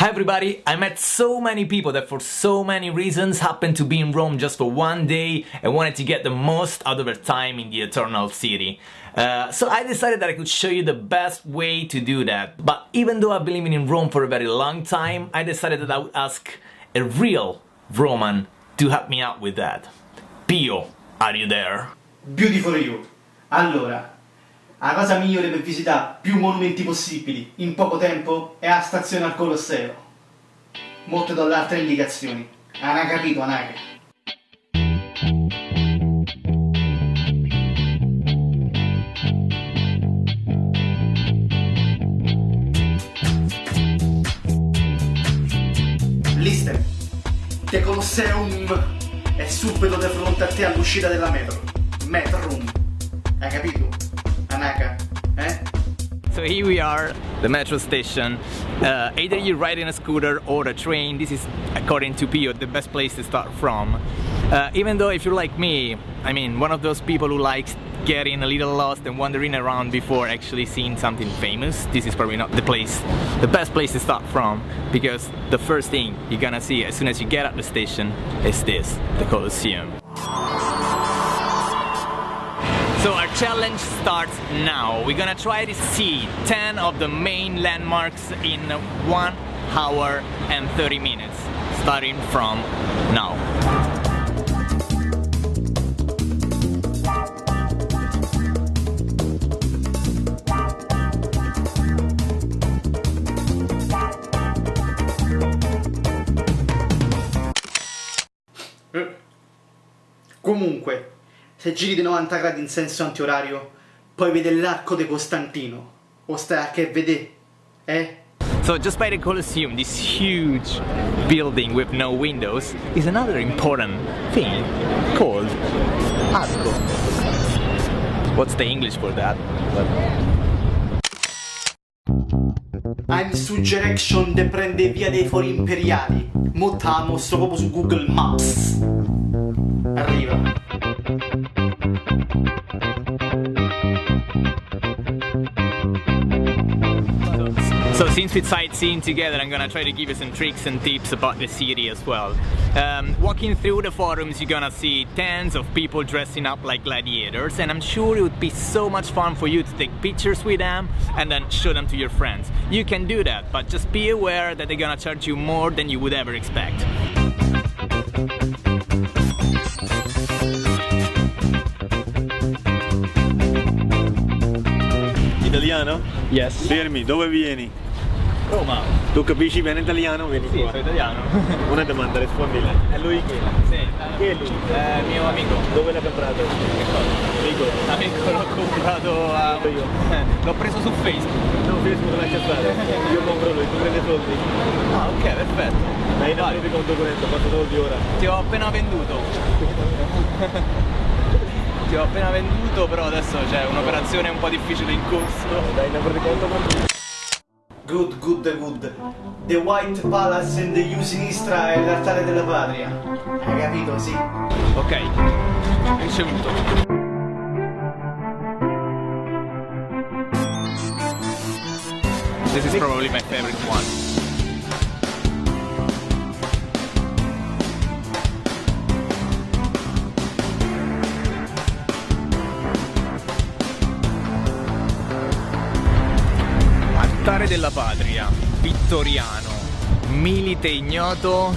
Hi everybody, I met so many people that for so many reasons happened to be in Rome just for one day and wanted to get the most out of their time in the Eternal City. Uh, so I decided that I could show you the best way to do that. But even though I've been living in Rome for a very long time, I decided that I would ask a real Roman to help me out with that. Pio, are you there? Beautiful you. Allora, la cosa migliore per visitare più monumenti possibili in poco tempo è la stazione al Colosseo. Molte do altre indicazioni. Hanno capito, Anaga? Listen, The Colosseum è subito di fronte a te all'uscita della. Metro. So here we are, the metro station. Uh, either you ride in a scooter or a train. This is, according to Pio, the best place to start from. Uh, even though if you're like me, I mean, one of those people who likes getting a little lost and wandering around before actually seeing something famous, this is probably not the place, the best place to start from, because the first thing you're gonna see as soon as you get at the station is this, the Colosseum. Challenge starts now. We're gonna try to see 10 of the main landmarks in 1 hour and 30 minutes, starting from now. Eh, comunque, se giri di 90 gradi in senso antiorario, puoi vedere l'arco di Costantino. O stai a che vedere, eh? So just by the Colosseum, this huge building with no windows, is another important thing called arco. What's the English for that? I'm Suggerection de prende via dei fori imperiali. Mo te la mostro proprio su Google Maps. Arriva. So since we're sightseeing together, I'm gonna try to give you some tricks and tips about the city as well. Um, walking through the forums, you're gonna see tens of people dressing up like gladiators, and I'm sure it would be so much fun for you to take pictures with them and then show them to your friends. You can do that, but just be aware that they're gonna charge you more than you would ever expect. Italiano? Yes. Fermi, dove vieni? Roma. Tu capisci bene italiano? Vieni Sì, qua. sono italiano. Una domanda, rispondile. È lui chi? Sì. Chi è lui? Eh, mio amico. Dove l'ha comprato? Amico. Amico l'ho comprato a... Io. L'ho preso su Facebook. No, Facebook lascia stare. Io compro lui, tu prendi soldi. Ah, ok, perfetto. Dai, Vai. non mi conto corrente, quanto soldi ora? Ti ho appena venduto. Ti ho appena venduto, però adesso c'è un'operazione un po' difficile in corso. Dai, ne prendi conto? Good, good, good. The White Palace in the U sinistra è l'altare della patria. Hai capito, sì? Ok, ricevuto. This is probably my favorite one. Della patria, vittoriano, milite ignoto,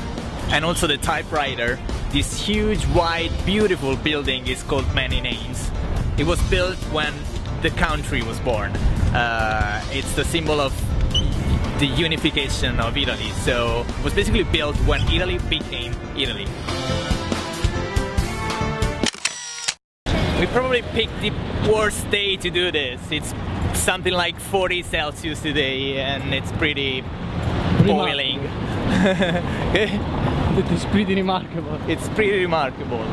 and also the typewriter. This huge, white, beautiful building is called many names. It was built when the country was born. Uh, it's the symbol of the unification of Italy. So it was basically built when Italy became Italy. We probably picked the worst day to do this. It's something like 40 Celsius today and it's pretty boiling. It's pretty remarkable. it's pretty remarkable.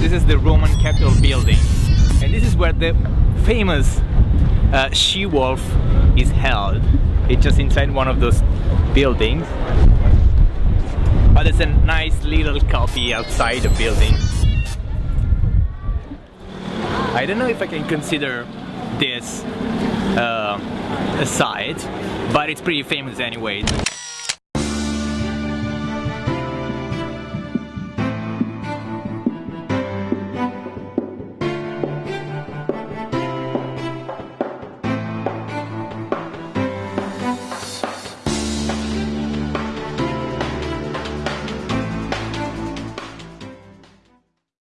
This is the Roman Capitol building, and this is where the famous uh, she-wolf is held. It's just inside one of those buildings. But it's a nice little coffee outside the building. I don't know if I can consider this uh, a site, but it's pretty famous anyway.